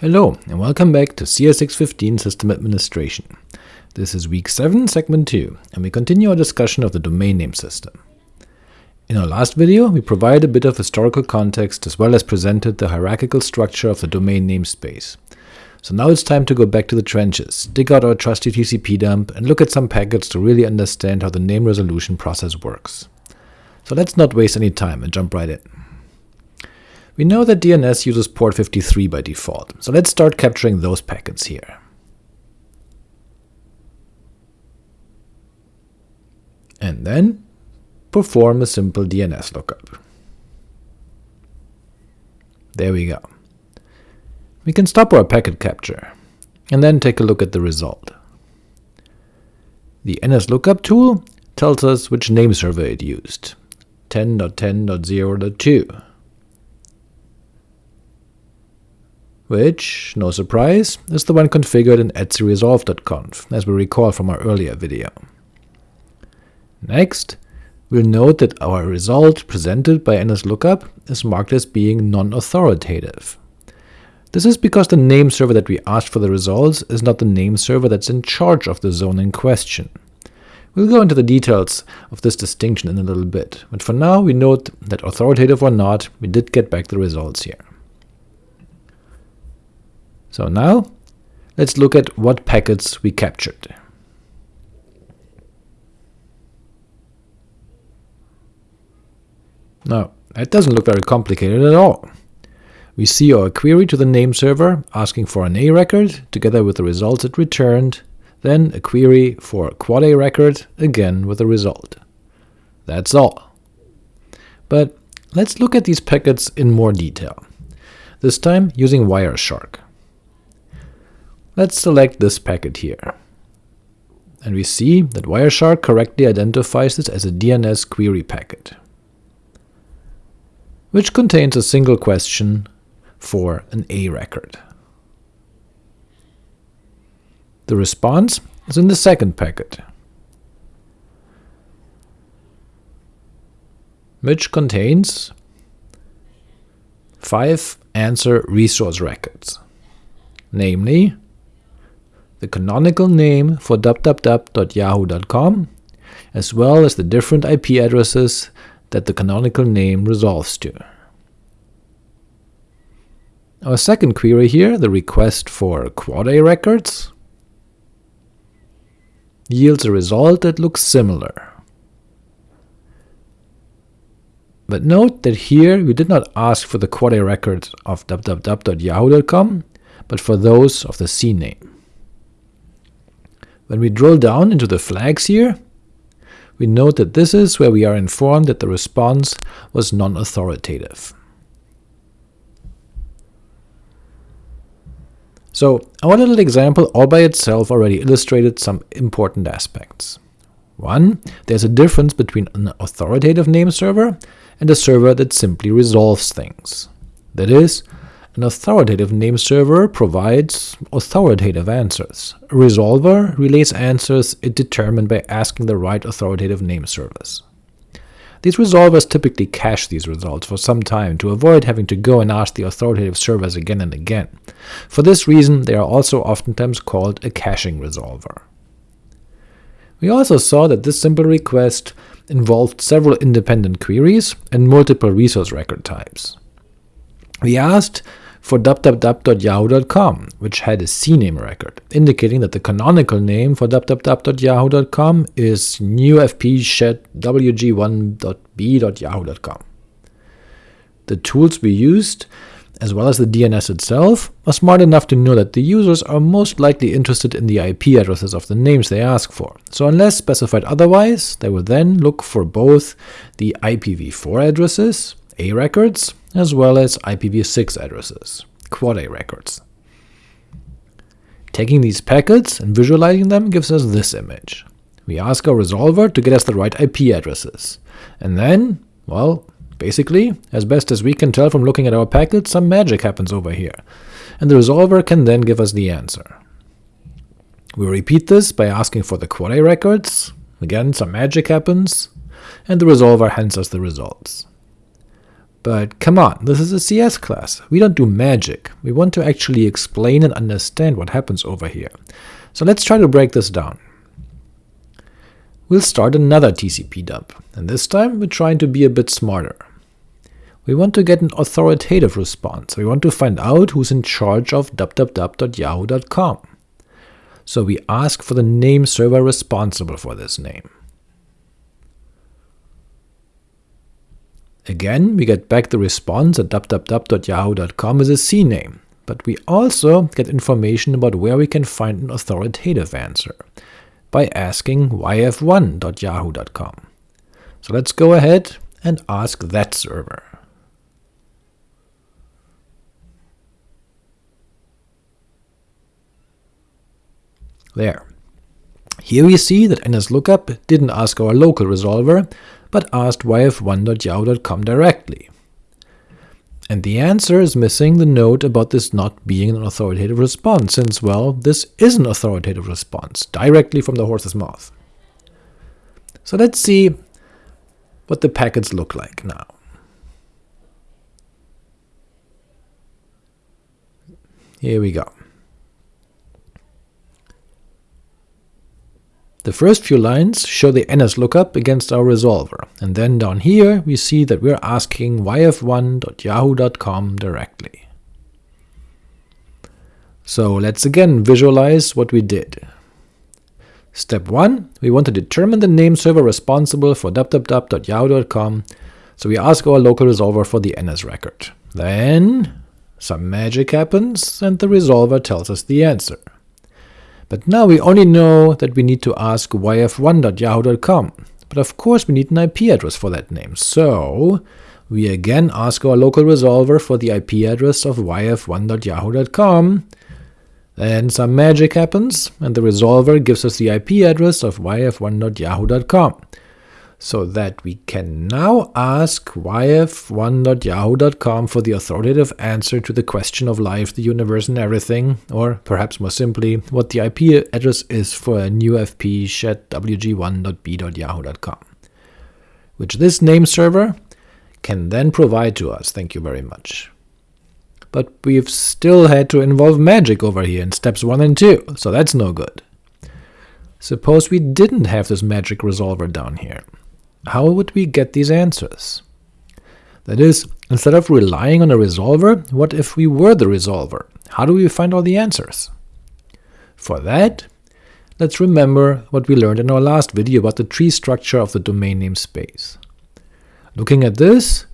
Hello, and welcome back to CS615 System Administration. This is week 7, segment 2, and we continue our discussion of the domain name system. In our last video, we provided a bit of historical context as well as presented the hierarchical structure of the domain namespace. So now it's time to go back to the trenches, dig out our trusty TCP dump, and look at some packets to really understand how the name resolution process works. So let's not waste any time and jump right in. We know that DNS uses port 53 by default, so let's start capturing those packets here. And then perform a simple DNS lookup. There we go. We can stop our packet capture, and then take a look at the result. The NSLOOKUP tool tells us which name server it used, 10.10.0.2. which, no surprise, is the one configured in etcresolv.conf, as we recall from our earlier video. Next, we'll note that our result presented by NSLOOKUP is marked as being non-authoritative. This is because the name server that we asked for the results is not the name server that's in charge of the zone in question. We'll go into the details of this distinction in a little bit, but for now we note that authoritative or not, we did get back the results here. So now, let's look at what packets we captured. Now, that doesn't look very complicated at all. We see our query to the name server asking for an A record, together with the results it returned, then a query for a quad A record, again with a result. That's all. But let's look at these packets in more detail, this time using Wireshark. Let's select this packet here. And we see that Wireshark correctly identifies this as a DNS query packet, which contains a single question for an A record. The response is in the second packet, which contains five answer resource records, namely the canonical name for www.yahoo.com, as well as the different IP addresses that the canonical name resolves to. Our second query here, the request for quad A records, yields a result that looks similar. But note that here we did not ask for the quad A records of www.yahoo.com, but for those of the CNAME. When we drill down into the flags here, we note that this is where we are informed that the response was non-authoritative. So our little example all by itself already illustrated some important aspects. One, there's a difference between an authoritative name server and a server that simply resolves things. That is, an authoritative name server provides authoritative answers. A resolver relays answers it determined by asking the right authoritative name service. These resolvers typically cache these results for some time to avoid having to go and ask the authoritative servers again and again. For this reason, they are also oftentimes called a caching resolver. We also saw that this simple request involved several independent queries and multiple resource record types. We asked for www.yahoo.com, which had a CNAME record, indicating that the canonical name for www.yahoo.com is newfp-wg1.b.yahoo.com. The tools we used, as well as the DNS itself, are smart enough to know that the users are most likely interested in the IP addresses of the names they ask for, so unless specified otherwise, they will then look for both the IPv4 addresses, A records, as well as IPv6 addresses, quad A records. Taking these packets and visualizing them gives us this image. We ask our resolver to get us the right IP addresses, and then, well, basically, as best as we can tell from looking at our packets, some magic happens over here, and the resolver can then give us the answer. We repeat this by asking for the quad A records, again some magic happens, and the resolver hands us the results. But come on, this is a CS class. We don't do magic. We want to actually explain and understand what happens over here. So let's try to break this down. We'll start another TCP dump, and this time we're trying to be a bit smarter. We want to get an authoritative response. We want to find out who's in charge of www.yahoo.com. So we ask for the name server responsible for this name. Again, we get back the response at www.yahoo.com is a CNAME, but we also get information about where we can find an authoritative answer, by asking yf1.yahoo.com. So let's go ahead and ask that server. There. Here we see that NSLOOKUP didn't ask our local resolver, but asked yf1.yahoo.com directly. And the answer is missing the note about this not being an authoritative response, since, well, this is an authoritative response, directly from the horse's mouth. So let's see what the packets look like now. Here we go. The first few lines show the NS lookup against our resolver, and then down here we see that we're asking yf1.yahoo.com directly. So let's again visualize what we did. Step 1. We want to determine the name server responsible for www.yahoo.com, so we ask our local resolver for the NS record. Then some magic happens, and the resolver tells us the answer. But now we only know that we need to ask yf1.yahoo.com, but of course we need an IP address for that name, so we again ask our local resolver for the IP address of yf1.yahoo.com, then some magic happens, and the resolver gives us the IP address of yf1.yahoo.com so that we can now ask yf1.yahoo.com for the authoritative answer to the question of life, the universe, and everything, or perhaps more simply, what the IP address is for a new FP shed wg1.b.yahoo.com, which this name server can then provide to us, thank you very much. But we've still had to involve magic over here in steps 1 and 2, so that's no good. Suppose we didn't have this magic resolver down here how would we get these answers? That is, instead of relying on a resolver, what if we were the resolver? How do we find all the answers? For that, let's remember what we learned in our last video about the tree structure of the domain name space. Looking at this,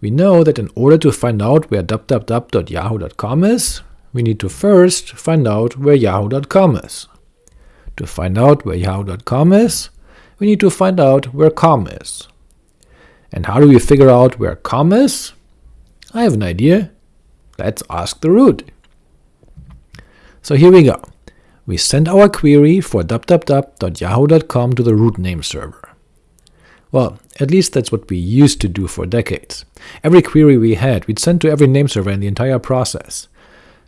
we know that in order to find out where www.yahoo.com is, we need to first find out where yahoo.com is. To find out where yahoo.com is, we need to find out where com is. And how do we figure out where com is? I have an idea. Let's ask the root. So here we go. We send our query for www.yahoo.com to the root name server. Well, at least that's what we used to do for decades. Every query we had, we'd send to every name server in the entire process.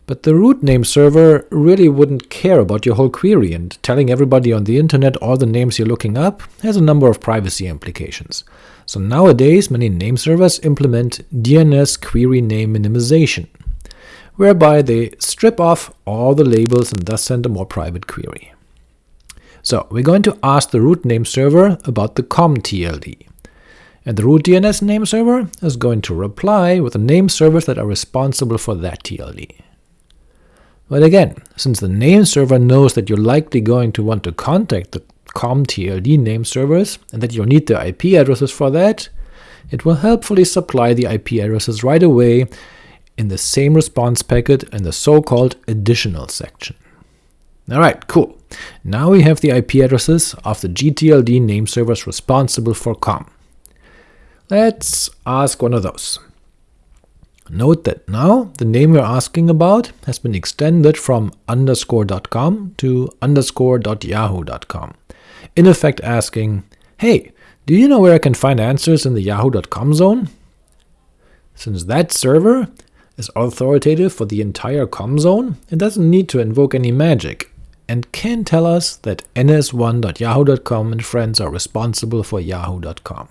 But the root name server really wouldn't care about your whole query, and telling everybody on the internet all the names you're looking up has a number of privacy implications. So nowadays many name servers implement DNS query name minimization, whereby they strip off all the labels and thus send a more private query. So we're going to ask the root name server about the com TLD, and the root DNS name server is going to reply with the name servers that are responsible for that TLD. But again, since the name server knows that you're likely going to want to contact the COM-TLD name servers, and that you'll need the IP addresses for that, it will helpfully supply the IP addresses right away in the same response packet in the so-called additional section. Alright, cool. Now we have the IP addresses of the GTLD name servers responsible for COM. Let's ask one of those. Note that now the name we're asking about has been extended from underscore.com to underscore.yahoo.com, in effect asking, hey, do you know where I can find answers in the yahoo.com zone? Since that server is authoritative for the entire com zone, it doesn't need to invoke any magic, and can tell us that ns1.yahoo.com and friends are responsible for yahoo.com.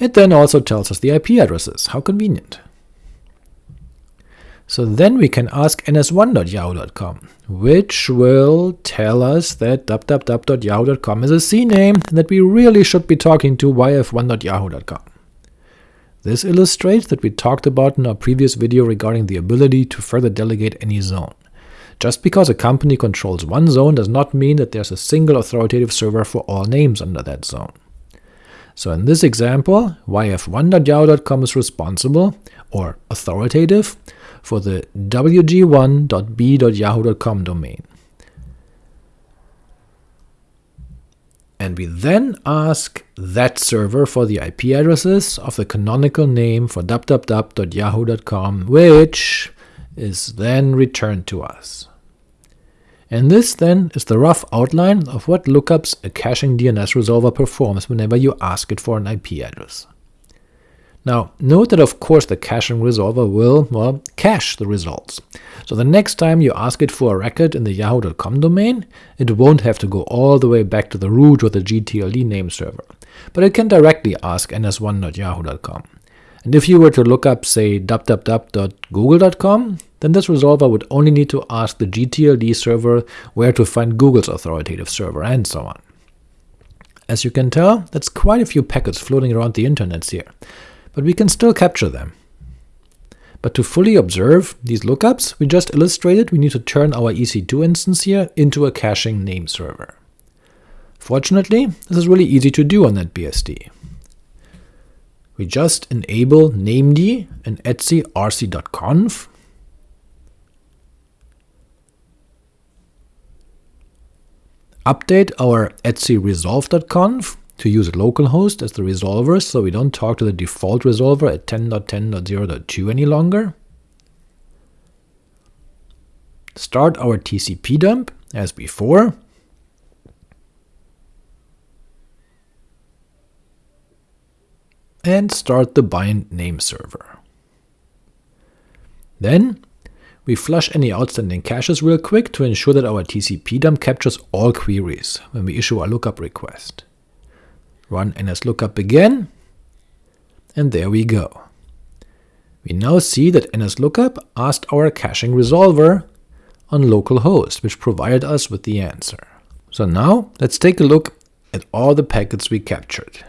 It then also tells us the IP addresses, how convenient. So then we can ask ns1.yahoo.com, which will tell us that www.yahoo.com is a CNAME, and that we really should be talking to yf1.yahoo.com. This illustrates that we talked about in our previous video regarding the ability to further delegate any zone. Just because a company controls one zone does not mean that there's a single authoritative server for all names under that zone. So in this example, yf1.yahoo.com is responsible, or authoritative, for the wg1.b.yahoo.com domain. And we then ask that server for the IP addresses of the canonical name for www.yahoo.com, which is then returned to us. And this then is the rough outline of what lookups a caching DNS resolver performs whenever you ask it for an IP address. Now, note that of course the caching resolver will, well, cache the results. So the next time you ask it for a record in the yahoo.com domain, it won't have to go all the way back to the root or the GTLD name server, but it can directly ask ns1.yahoo.com. And if you were to look up, say, www.google.com, then this resolver would only need to ask the GTLD server where to find Google's authoritative server, and so on. As you can tell, that's quite a few packets floating around the internets here, but we can still capture them. But to fully observe these lookups we just illustrated, we need to turn our EC2 instance here into a caching name server. Fortunately, this is really easy to do on NetBSD. We just enable named and etc update our etc resolv.conf, to use localhost as the resolver so we don't talk to the default resolver at 10.10.0.2 any longer. Start our TCP dump as before. And start the bind name server. Then we flush any outstanding caches real quick to ensure that our TCP dump captures all queries when we issue our lookup request. Run nslookup again, and there we go. We now see that nslookup asked our caching resolver on localhost, which provided us with the answer. So now let's take a look at all the packets we captured.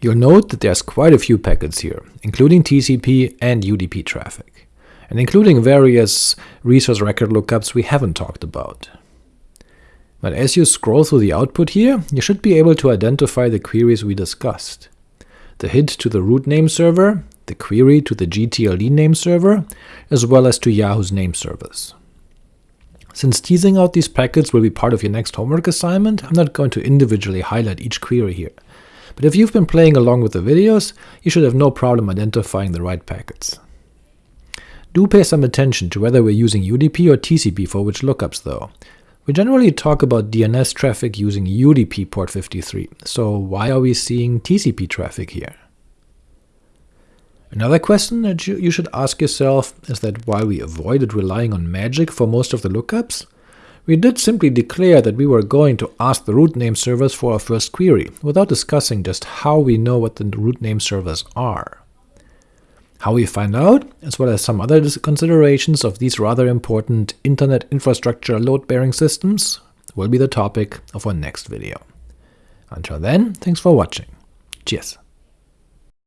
You'll note that there's quite a few packets here, including TCP and UDP traffic and including various resource record lookups we haven't talked about. But as you scroll through the output here, you should be able to identify the queries we discussed. The hit to the root name server, the query to the GTLD name server, as well as to Yahoo's name service. Since teasing out these packets will be part of your next homework assignment, I'm not going to individually highlight each query here, but if you've been playing along with the videos, you should have no problem identifying the right packets. Do pay some attention to whether we're using UDP or TCP for which lookups though. We generally talk about DNS traffic using UDP port 53, so why are we seeing TCP traffic here? Another question that you, should ask yourself is that while we avoided relying on magic for most of the lookups, we did simply declare that we were going to ask the root name servers for our first query, without discussing just how we know what the root name servers are. How we find out, as well as some other considerations of these rather important internet infrastructure load-bearing systems, will be the topic of our next video. Until then, thanks for watching. Cheers!